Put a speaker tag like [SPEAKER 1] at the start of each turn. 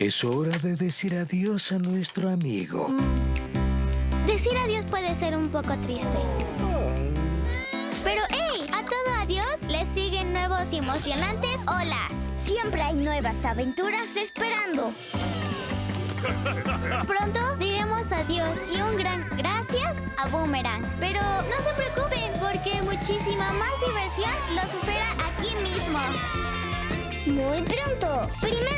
[SPEAKER 1] Es hora de decir adiós a nuestro amigo.
[SPEAKER 2] Decir adiós puede ser un poco triste. Pero hey, a todo adiós le siguen nuevos y emocionantes olas.
[SPEAKER 3] Siempre hay nuevas aventuras esperando.
[SPEAKER 2] Pronto diremos adiós y un gran gracias a Boomerang. Pero no se preocupen porque muchísima más diversión los espera aquí mismo.
[SPEAKER 3] Muy pronto, primero.